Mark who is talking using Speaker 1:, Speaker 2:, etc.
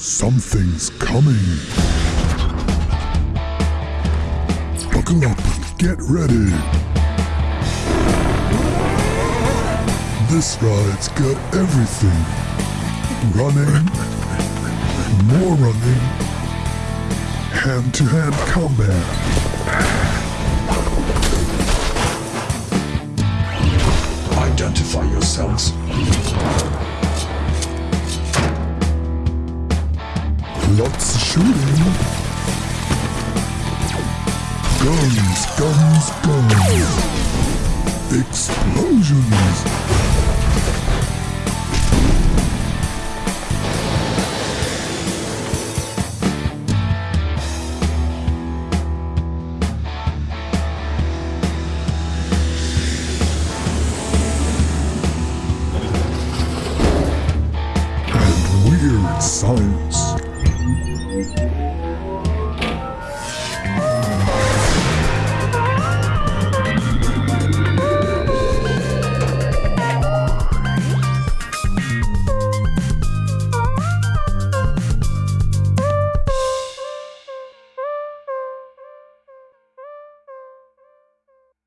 Speaker 1: Something's coming. Buckle up get ready. This ride's got everything. Running, more running, hand-to-hand combat.
Speaker 2: Identify yourselves.
Speaker 1: Lots of shooting. Guns, guns, guns. Explosions. And weird science.